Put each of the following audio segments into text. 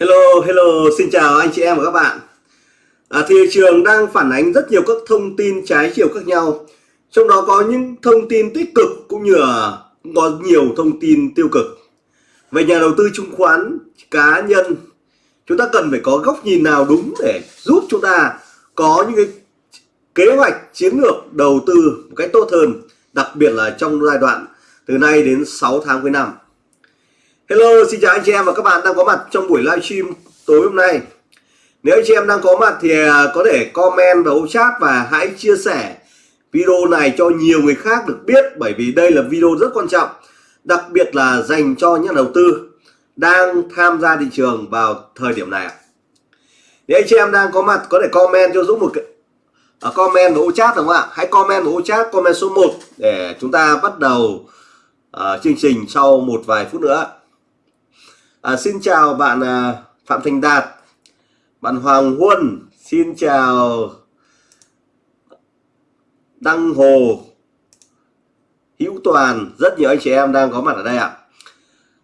Hello, hello, xin chào anh chị em và các bạn. À, thị trường đang phản ánh rất nhiều các thông tin trái chiều khác nhau. Trong đó có những thông tin tích cực cũng như là có nhiều thông tin tiêu cực. Về nhà đầu tư chứng khoán cá nhân, chúng ta cần phải có góc nhìn nào đúng để giúp chúng ta có những cái kế hoạch chiến lược đầu tư một cách tốt hơn, đặc biệt là trong giai đoạn từ nay đến 6 tháng cuối năm. Hello, xin chào anh chị em và các bạn đang có mặt trong buổi livestream tối hôm nay. Nếu anh chị em đang có mặt thì à, có thể comment vào ô chat và hãy chia sẻ video này cho nhiều người khác được biết bởi vì đây là video rất quan trọng, đặc biệt là dành cho những đầu tư đang tham gia thị trường vào thời điểm này. Nếu anh chị em đang có mặt có thể comment cho Dũng một cái ở à, comment vào ô chat đúng không ạ? Hãy comment vào ô chat comment số 1 để chúng ta bắt đầu uh, chương trình sau một vài phút nữa. À, xin chào bạn à, Phạm Thành Đạt, bạn Hoàng Huân, xin chào Đăng Hồ, Hữu Toàn, rất nhiều anh chị em đang có mặt ở đây ạ.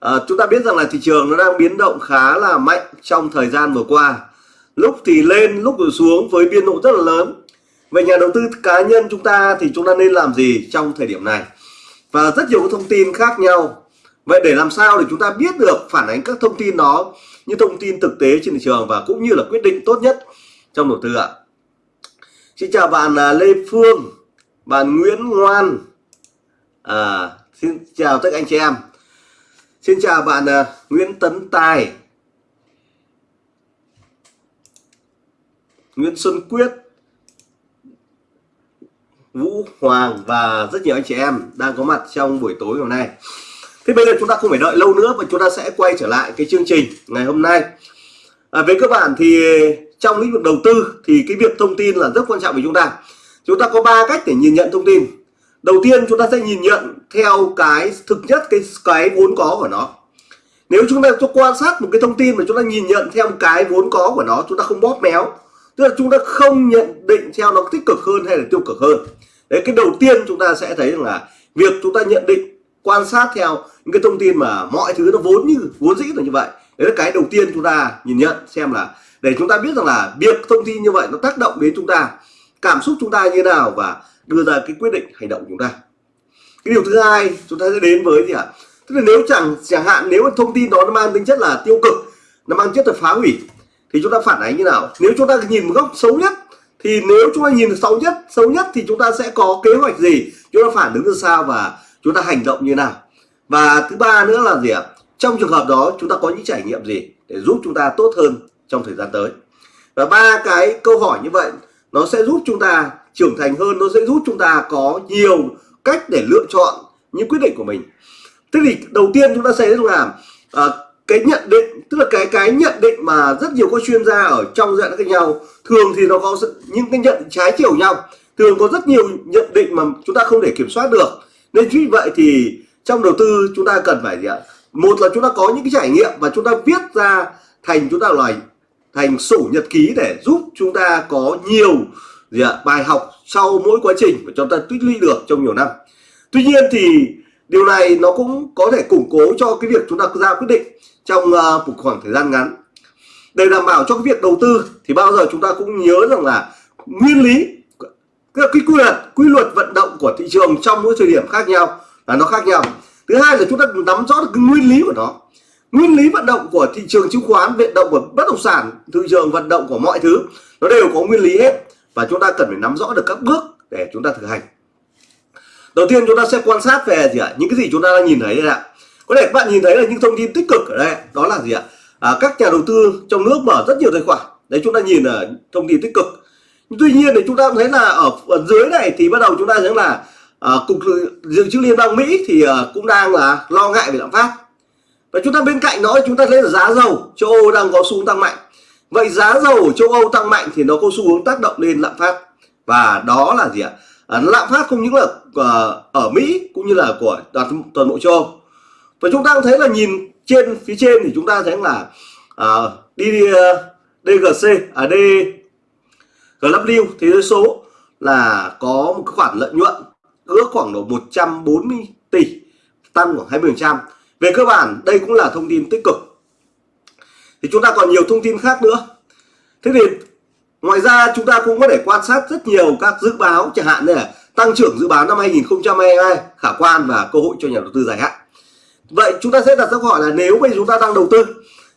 À, chúng ta biết rằng là thị trường nó đang biến động khá là mạnh trong thời gian vừa qua. Lúc thì lên, lúc thì xuống với biên độ rất là lớn. Về nhà đầu tư cá nhân chúng ta thì chúng ta nên làm gì trong thời điểm này? Và rất nhiều thông tin khác nhau Vậy để làm sao để chúng ta biết được phản ánh các thông tin đó như thông tin thực tế trên thị trường và cũng như là quyết định tốt nhất trong đầu tư ạ. Xin chào bạn à, Lê Phương, bạn Nguyễn Ngoan. À, xin chào tất cả anh chị em. Xin chào bạn à, Nguyễn Tấn Tài. Nguyễn Xuân Quyết. Vũ Hoàng và rất nhiều anh chị em đang có mặt trong buổi tối hôm nay. Thế bây giờ chúng ta không phải đợi lâu nữa và chúng ta sẽ quay trở lại cái chương trình ngày hôm nay. À, với cơ bản thì trong lĩnh vực đầu tư thì cái việc thông tin là rất quan trọng với chúng ta. Chúng ta có ba cách để nhìn nhận thông tin. Đầu tiên chúng ta sẽ nhìn nhận theo cái thực nhất cái cái vốn có của nó. Nếu chúng ta cho quan sát một cái thông tin mà chúng ta nhìn nhận theo cái vốn có của nó, chúng ta không bóp méo. Tức là chúng ta không nhận định theo nó tích cực hơn hay là tiêu cực hơn. Đấy cái đầu tiên chúng ta sẽ thấy rằng là việc chúng ta nhận định quan sát theo những cái thông tin mà mọi thứ nó vốn như, vốn dĩ là như vậy. Đấy là cái đầu tiên chúng ta nhìn nhận, xem là để chúng ta biết rằng là việc thông tin như vậy nó tác động đến chúng ta, cảm xúc chúng ta như thế nào và đưa ra cái quyết định hành động của chúng ta. Cái điều thứ hai chúng ta sẽ đến với gì ạ? Tức là nếu chẳng chẳng hạn nếu thông tin đó nó mang tính chất là tiêu cực, nó mang chất là phá hủy, thì chúng ta phản ánh như nào? Nếu chúng ta nhìn một góc xấu nhất, thì nếu chúng ta nhìn xấu nhất xấu nhất thì chúng ta sẽ có kế hoạch gì? Chúng ta phản ứng ra sao và chúng ta hành động như nào? Và thứ ba nữa là gì ạ? Trong trường hợp đó chúng ta có những trải nghiệm gì để giúp chúng ta tốt hơn trong thời gian tới? Và ba cái câu hỏi như vậy nó sẽ giúp chúng ta trưởng thành hơn nó sẽ giúp chúng ta có nhiều cách để lựa chọn những quyết định của mình. Thế thì đầu tiên chúng ta sẽ làm à, cái nhận định tức là cái cái nhận định mà rất nhiều các chuyên gia ở trong dạng khác nhau thường thì nó có những cái nhận trái chiều nhau. Thường có rất nhiều nhận định mà chúng ta không thể kiểm soát được nên chính vậy thì trong đầu tư chúng ta cần phải gì ạ? Một là chúng ta có những cái trải nghiệm và chúng ta viết ra thành chúng ta là thành sổ nhật ký để giúp chúng ta có nhiều gì ạ? Bài học sau mỗi quá trình mà chúng ta tích lũy được trong nhiều năm. Tuy nhiên thì điều này nó cũng có thể củng cố cho cái việc chúng ta ra quyết định trong uh, một khoảng thời gian ngắn. Để đảm bảo cho cái việc đầu tư thì bao giờ chúng ta cũng nhớ rằng là nguyên lý cái quy luật quy luật vận động của thị trường trong mỗi thời điểm khác nhau là nó khác nhau. Thứ hai là chúng ta nắm rõ được cái nguyên lý của nó. Nguyên lý vận động của thị trường chứng khoán vận động của bất động sản thị trường vận động của mọi thứ nó đều có nguyên lý hết. Và chúng ta cần phải nắm rõ được các bước để chúng ta thực hành. Đầu tiên chúng ta sẽ quan sát về gì ạ? Những cái gì chúng ta đang nhìn thấy đây ạ. Có thể các bạn nhìn thấy là những thông tin tích cực ở đây. Đó là gì ạ? À, các nhà đầu tư trong nước mở rất nhiều tài khoản. Đấy chúng ta nhìn là thông tin tích cực tuy nhiên thì chúng ta thấy là ở, ở dưới này thì bắt đầu chúng ta thấy là à, cục dự trữ liên bang mỹ thì à, cũng đang là lo ngại về lạm phát. Và chúng ta bên cạnh đó chúng ta thấy là giá dầu châu âu đang có xu hướng tăng mạnh. Vậy giá dầu ở châu âu tăng mạnh thì nó có xu hướng tác động lên lạm phát. Và đó là gì ạ? À, lạm phát không những là à, ở mỹ cũng như là của toàn toàn bộ châu âu. Và chúng ta cũng thấy là nhìn trên phía trên thì chúng ta thấy là à, đi DGC à D GW thế giới số, là có một khoản lợi nhuận ước khoảng độ 140 tỷ, tăng khoảng 20% về cơ bản, đây cũng là thông tin tích cực. Thì chúng ta còn nhiều thông tin khác nữa. Thế thì ngoài ra chúng ta cũng có thể quan sát rất nhiều các dự báo, chẳng hạn như là tăng trưởng dự báo năm 2022 khả quan và cơ hội cho nhà đầu tư dài hạn. Vậy chúng ta sẽ đặt ra câu hỏi là nếu bây giờ chúng ta đang đầu tư,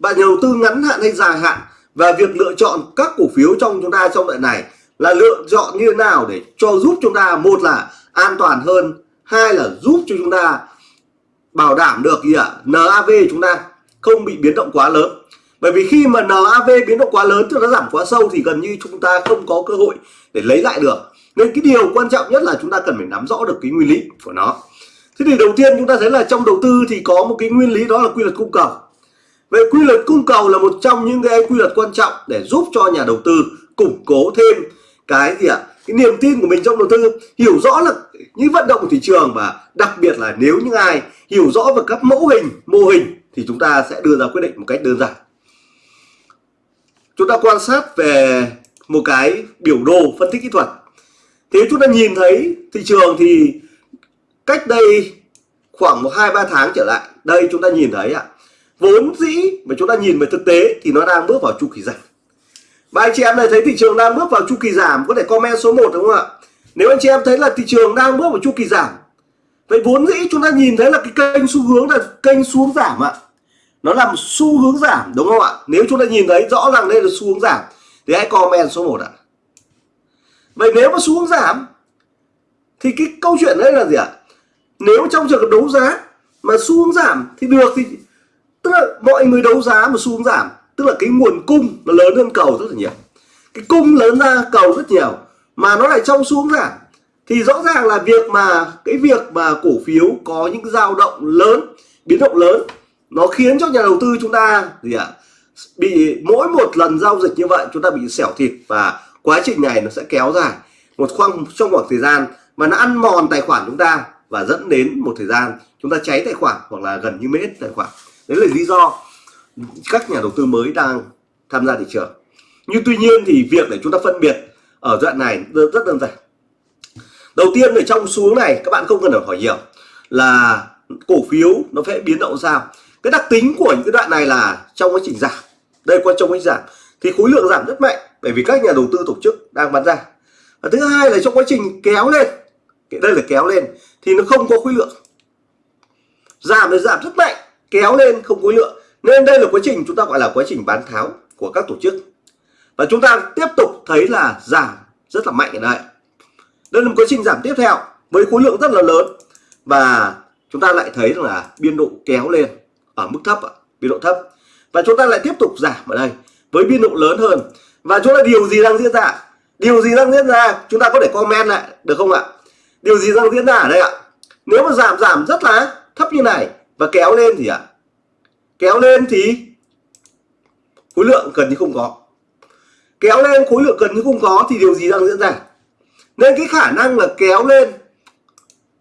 bạn nhà đầu tư ngắn hạn hay dài hạn? Và việc lựa chọn các cổ phiếu trong chúng ta trong đoạn này là lựa chọn như thế nào để cho giúp chúng ta, một là an toàn hơn, hai là giúp cho chúng ta bảo đảm được gì ạ? NAV chúng ta không bị biến động quá lớn. Bởi vì khi mà NAV biến động quá lớn, tức nó giảm quá sâu, thì gần như chúng ta không có cơ hội để lấy lại được. Nên cái điều quan trọng nhất là chúng ta cần phải nắm rõ được cái nguyên lý của nó. Thế thì đầu tiên chúng ta thấy là trong đầu tư thì có một cái nguyên lý đó là quy luật cung cầu. Vậy quy luật cung cầu là một trong những cái quy luật quan trọng để giúp cho nhà đầu tư củng cố thêm cái gì ạ? Cái niềm tin của mình trong đầu tư, hiểu rõ là những vận động của thị trường và đặc biệt là nếu những ai hiểu rõ về các mẫu hình, mô hình thì chúng ta sẽ đưa ra quyết định một cách đơn giản. Chúng ta quan sát về một cái biểu đồ phân tích kỹ thuật. Thế chúng ta nhìn thấy thị trường thì cách đây khoảng một hai ba tháng trở lại, đây chúng ta nhìn thấy ạ, vốn dĩ mà chúng ta nhìn về thực tế thì nó đang bước vào chu kỳ giảm. Và anh chị em này thấy thị trường đang bước vào chu kỳ giảm, có thể comment số 1 đúng không ạ? Nếu anh chị em thấy là thị trường đang bước vào chu kỳ giảm, vậy vốn dĩ chúng ta nhìn thấy là cái kênh xu hướng là kênh xuống giảm ạ. Nó là một xu hướng giảm, đúng không ạ? Nếu chúng ta nhìn thấy rõ ràng đây là xu hướng giảm, thì hãy comment số 1 ạ. Vậy nếu mà xu hướng giảm, thì cái câu chuyện đây là gì ạ? Nếu trong trường hợp đấu giá mà xu hướng giảm thì được thì tức là mọi người đấu giá mà xuống giảm. Tức là cái nguồn cung nó lớn hơn cầu rất là nhiều. Cái cung lớn ra cầu rất nhiều. Mà nó lại trong xuống giảm. Thì rõ ràng là việc mà cái việc mà cổ phiếu có những dao động lớn biến động lớn nó khiến cho nhà đầu tư chúng ta gì ạ à, bị mỗi một lần giao dịch như vậy chúng ta bị xẻo thịt và quá trình này nó sẽ kéo dài một khoảng trong khoảng thời gian mà nó ăn mòn tài khoản chúng ta và dẫn đến một thời gian chúng ta cháy tài khoản hoặc là gần như mết tài khoản đấy là lý do các nhà đầu tư mới đang tham gia thị trường. Nhưng tuy nhiên thì việc để chúng ta phân biệt ở đoạn này rất đơn giản. Đầu tiên ở trong xuống này, các bạn không cần phải hỏi nhiều là cổ phiếu nó sẽ biến động sao. Cái đặc tính của những cái đoạn này là trong quá trình giảm. Đây qua trong quá trình giảm thì khối lượng giảm rất mạnh, bởi vì các nhà đầu tư tổ chức đang bán ra. Và thứ hai là trong quá trình kéo lên đây là kéo lên thì nó không có khối lượng. Giảm thì giảm rất mạnh kéo lên không khối lượng. Nên đây là quá trình chúng ta gọi là quá trình bán tháo của các tổ chức. Và chúng ta tiếp tục thấy là giảm rất là mạnh ở đây. Đây là một quá trình giảm tiếp theo với khối lượng rất là lớn. Và chúng ta lại thấy là biên độ kéo lên ở mức thấp biên độ thấp. Và chúng ta lại tiếp tục giảm ở đây với biên độ lớn hơn. Và chúng ta điều gì đang diễn ra? Điều gì đang diễn ra? Chúng ta có thể comment lại, được không ạ? Điều gì đang diễn ra ở đây ạ? Nếu mà giảm giảm rất là thấp như này và kéo lên thì ạ. À, kéo lên thì khối lượng gần như không có. Kéo lên khối lượng gần như không có thì điều gì đang diễn ra? Nên cái khả năng là kéo lên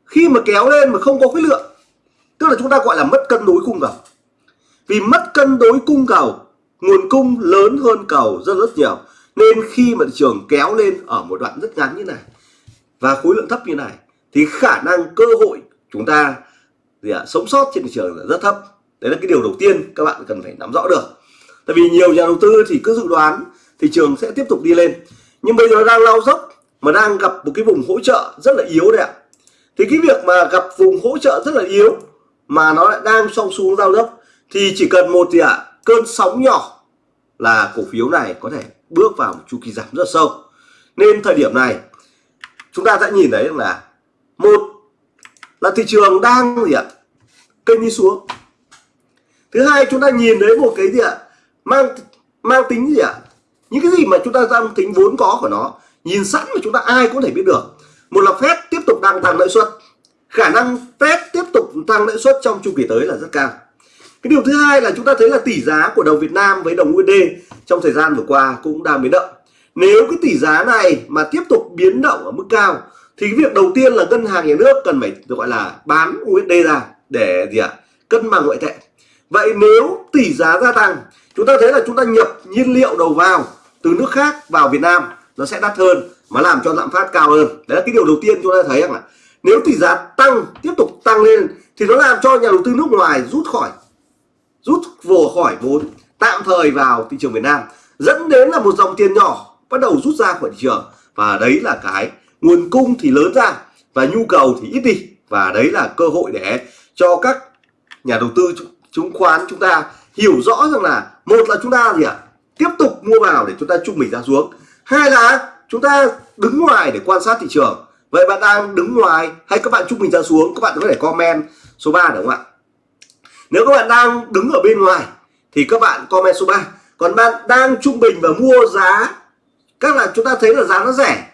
khi mà kéo lên mà không có khối lượng tức là chúng ta gọi là mất cân đối cung cầu. Vì mất cân đối cung cầu nguồn cung lớn hơn cầu rất rất nhiều. Nên khi mà thị trường kéo lên ở một đoạn rất ngắn như này và khối lượng thấp như này thì khả năng cơ hội chúng ta gì à, sống sót trên thị trường là rất thấp. Đấy là cái điều đầu tiên các bạn cần phải nắm rõ được. Tại vì nhiều nhà đầu tư thì cứ dự đoán thị trường sẽ tiếp tục đi lên. Nhưng bây giờ nó đang lao dốc mà đang gặp một cái vùng hỗ trợ rất là yếu đấy ạ. Thì cái việc mà gặp vùng hỗ trợ rất là yếu mà nó lại đang song xuống giao dốc thì chỉ cần một gì ạ à, cơn sóng nhỏ là cổ phiếu này có thể bước vào một chu kỳ giảm rất sâu. Nên thời điểm này chúng ta sẽ nhìn thấy là một là thị trường đang gì ạ? Kênh đi xuống. Thứ hai, chúng ta nhìn thấy một cái gì ạ? Mang mang tính gì ạ? Những cái gì mà chúng ta đang tính vốn có của nó, nhìn sẵn mà chúng ta ai cũng thể biết được. Một là phép tiếp tục đang tăng lãi suất. Khả năng phép tiếp tục tăng lãi suất trong chu kỳ tới là rất cao. Cái điều thứ hai là chúng ta thấy là tỷ giá của đồng Việt Nam với đồng USD trong thời gian vừa qua cũng đang biến động. Nếu cái tỷ giá này mà tiếp tục biến động ở mức cao thì cái việc đầu tiên là ngân hàng nhà nước cần phải, gọi là, bán USD ra để gì ạ? Cân bằng ngoại tệ. Vậy nếu tỷ giá gia tăng, chúng ta thấy là chúng ta nhập nhiên liệu đầu vào từ nước khác vào Việt Nam, nó sẽ đắt hơn mà làm cho lạm phát cao hơn. Đấy là cái điều đầu tiên chúng ta thấy rằng là nếu tỷ giá tăng, tiếp tục tăng lên thì nó làm cho nhà đầu tư nước ngoài rút khỏi, rút vồ khỏi vốn, tạm thời vào thị trường Việt Nam. Dẫn đến là một dòng tiền nhỏ bắt đầu rút ra khỏi thị trường. Và đấy là cái nguồn cung thì lớn ra và nhu cầu thì ít đi. Và đấy là cơ hội để cho các nhà đầu tư chứng khoán chúng ta hiểu rõ rằng là một là chúng ta gì ạ? Tiếp tục mua vào để chúng ta trung bình ra xuống. Hai là chúng ta đứng ngoài để quan sát thị trường. Vậy bạn đang đứng ngoài hay các bạn trung bình ra xuống? Các bạn có thể comment số 3 đúng không ạ? Nếu các bạn đang đứng ở bên ngoài thì các bạn comment số 3 còn bạn đang trung bình và mua giá, các là chúng ta thấy là giá nó rẻ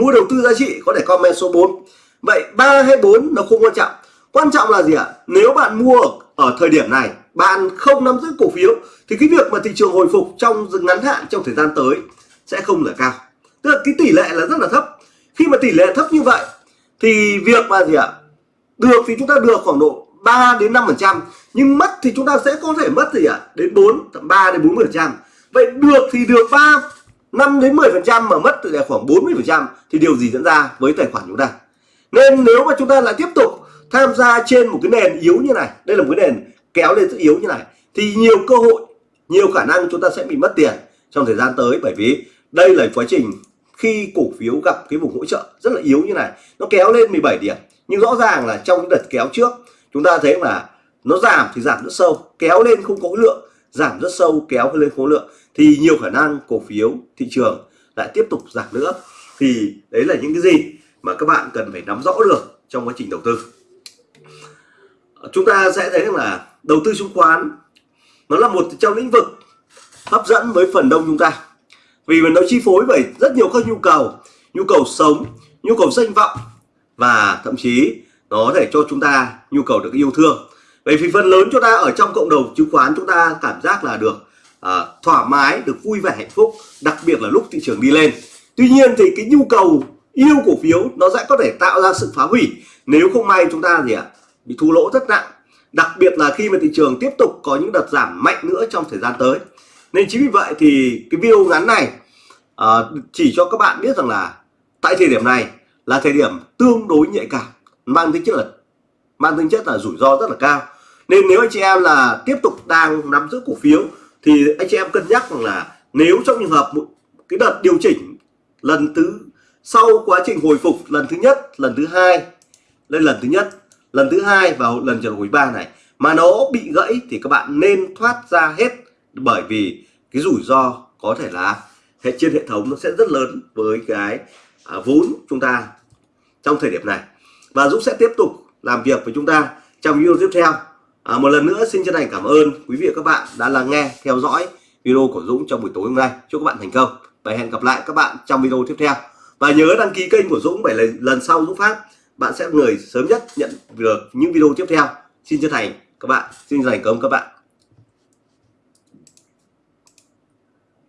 mua đầu tư giá trị có thể comment số 4 vậy 3 hay 4 nó không quan trọng quan trọng là gì ạ à? nếu bạn mua ở thời điểm này, bạn không nắm giữ cổ phiếu, thì cái việc mà thị trường hồi phục trong ngắn hạn trong thời gian tới sẽ không là cao tức là cái tỷ lệ là rất là thấp khi mà tỷ lệ thấp như vậy, thì việc mà gì ạ à? được thì chúng ta được khoảng độ 3 đến 5 phần trăm, nhưng mất thì chúng ta sẽ có thể mất gì ạ à? đến 4 3 đến 4 phần trăm vậy được thì được 3 5 đến 10 phần trăm mà mất từ là khoảng 40 phần trăm thì điều gì diễn ra với tài khoản chúng ta? Nên nếu mà chúng ta lại tiếp tục tham gia trên một cái nền yếu như này, đây là một cái nền kéo lên rất yếu như này, thì nhiều cơ hội, nhiều khả năng chúng ta sẽ bị mất tiền trong thời gian tới. Bởi vì đây là quá trình khi cổ phiếu gặp cái vùng hỗ trợ rất là yếu như này, nó kéo lên 17 điểm. Nhưng rõ ràng là trong những đợt kéo trước, chúng ta thấy là nó giảm thì giảm rất sâu, kéo lên không có lượng giảm rất sâu, kéo lên khối lượng, thì nhiều khả năng cổ phiếu thị trường lại tiếp tục giảm nữa. Thì đấy là những cái gì mà các bạn cần phải nắm rõ được trong quá trình đầu tư. Chúng ta sẽ thấy là đầu tư chứng khoán, nó là một trong lĩnh vực hấp dẫn với phần đông chúng ta. Vì nó chi phối bởi rất nhiều các nhu cầu nhu cầu sống, nhu cầu danh vọng, và thậm chí nó để cho chúng ta nhu cầu được yêu thương bởi vì phần lớn chúng ta ở trong cộng đồng chứng khoán chúng ta cảm giác là được uh, thoải mái được vui vẻ hạnh phúc đặc biệt là lúc thị trường đi lên. Tuy nhiên thì cái nhu cầu yêu cổ phiếu nó sẽ có thể tạo ra sự phá hủy. Nếu không may chúng ta gì ạ bị thua lỗ rất nặng. Đặc biệt là khi mà thị trường tiếp tục có những đợt giảm mạnh nữa trong thời gian tới. Nên chính vì vậy thì cái video ngắn này uh, chỉ cho các bạn biết rằng là tại thời điểm này là thời điểm tương đối nhạy cảm. Mang tính chất là mang tính chất là rủi ro rất là cao nên nếu anh chị em là tiếp tục đang nắm giữ cổ phiếu thì anh chị em cân nhắc rằng là nếu trong trường hợp một cái đợt điều chỉnh lần thứ sau quá trình hồi phục lần thứ nhất lần thứ hai lên lần thứ nhất lần thứ hai và lần trở hồi ba này mà nó bị gãy thì các bạn nên thoát ra hết bởi vì cái rủi ro có thể là hệ trên hệ thống nó sẽ rất lớn với cái à, vốn chúng ta trong thời điểm này. Và Dũng sẽ tiếp tục làm việc với chúng ta trong video tiếp theo à, một lần nữa xin chân thành cảm ơn quý vị và các bạn đã lắng nghe theo dõi video của Dũng trong buổi tối hôm nay. Chúc các bạn thành công và hẹn gặp lại các bạn trong video tiếp theo. Và nhớ đăng ký kênh của Dũng để lần sau Dũng phát bạn sẽ người sớm nhất nhận được những video tiếp theo. Xin chân thành các bạn xin dành cảm ơn các bạn.